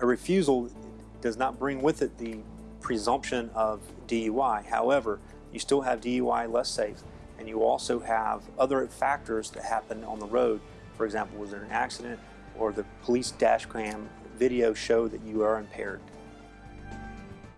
a refusal does not bring with it the presumption of DUI. However, you still have DUI less safe, and you also have other factors that happen on the road. For example, was there an accident, or the police dash cam video show that you are impaired.